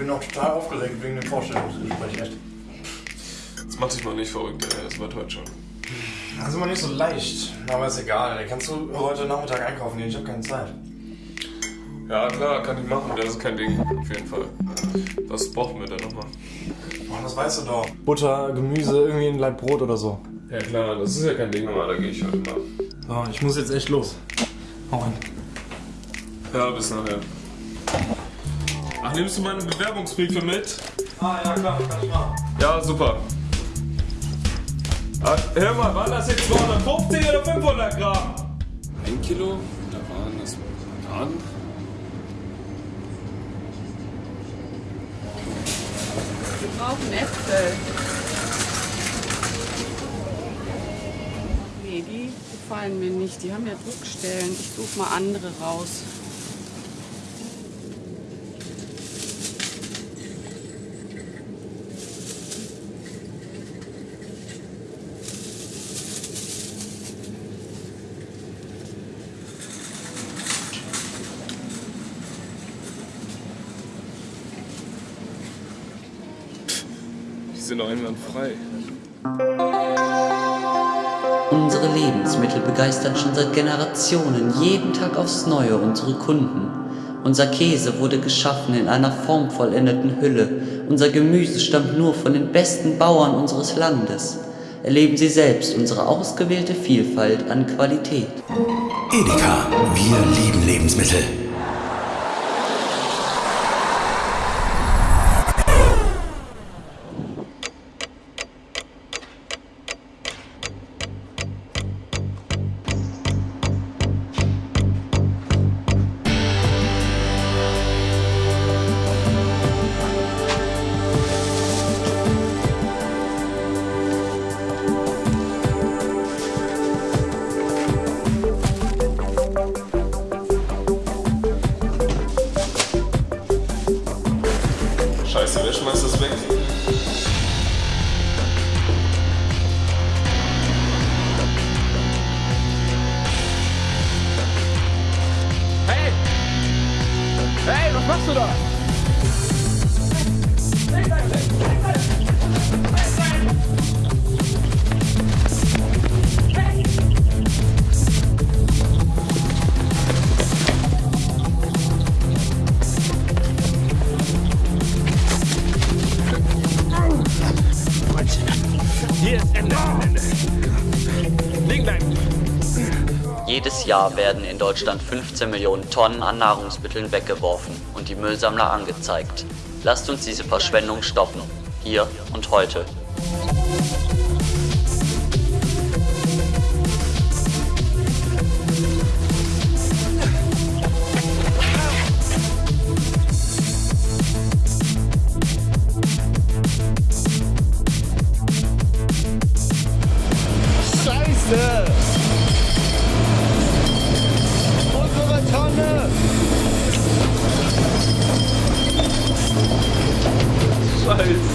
bin auch total aufgeregt wegen dem Vorstellungsgespräch, echt. Jetzt mach dich mal nicht verrückt, ey. Das wird heute schon. Das ist immer nicht so leicht. Aber ist egal. Kannst du heute Nachmittag einkaufen gehen? Ich habe keine Zeit. Ja, klar, kann ich machen. Das ist kein Ding. Auf jeden Fall. Was brauchen wir denn nochmal? Boah, das weißt du doch. Butter, Gemüse, irgendwie ein Laib Brot oder so. Ja, klar, das ist ja kein Ding, aber da gehe ich heute mal. So, ich muss jetzt echt los. Hau rein. Ja, bis nachher. Ach, nimmst du meine Bewerbungsbriefe mit? Ah, ja, klar, kann ich machen. Ja, super. Ah, hör mal, waren das jetzt 250 oder 500 Gramm? Ein Kilo, da waren das Bananen. Wir brauchen Äpfel. Nee, die gefallen mir nicht. Die haben ja Druckstellen. Ich suche mal andere raus. Sind einwandfrei. Unsere Lebensmittel begeistern schon seit Generationen jeden Tag aufs Neue unsere Kunden. Unser Käse wurde geschaffen in einer formvollendeten Hülle. Unser Gemüse stammt nur von den besten Bauern unseres Landes. Erleben Sie selbst unsere ausgewählte Vielfalt an Qualität. Edeka, wir lieben Lebensmittel. Hey, was machst du da? Jedes Jahr werden in Deutschland 15 Millionen Tonnen an Nahrungsmitteln weggeworfen und die Müllsammler angezeigt. Lasst uns diese Verschwendung stoppen. Hier und heute. Scheiße! становится.